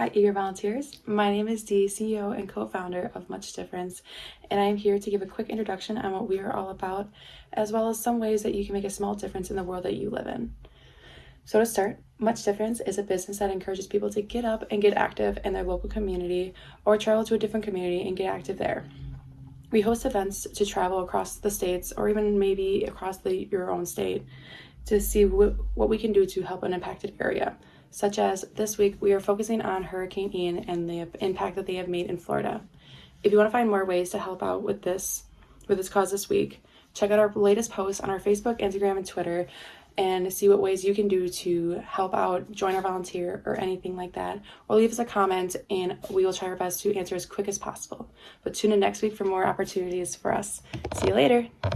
Hi, eager volunteers. My name is Dee, CEO and co-founder of Much Difference, and I am here to give a quick introduction on what we are all about, as well as some ways that you can make a small difference in the world that you live in. So to start, Much Difference is a business that encourages people to get up and get active in their local community or travel to a different community and get active there. We host events to travel across the states or even maybe across the, your own state to see what, what we can do to help an impacted area such as this week we are focusing on Hurricane Ian and the impact that they have made in Florida. If you want to find more ways to help out with this with this cause this week, check out our latest posts on our Facebook, Instagram, and Twitter and see what ways you can do to help out, join our volunteer, or anything like that. Or leave us a comment and we will try our best to answer as quick as possible. But tune in next week for more opportunities for us. See you later.